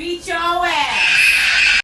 beat your ass.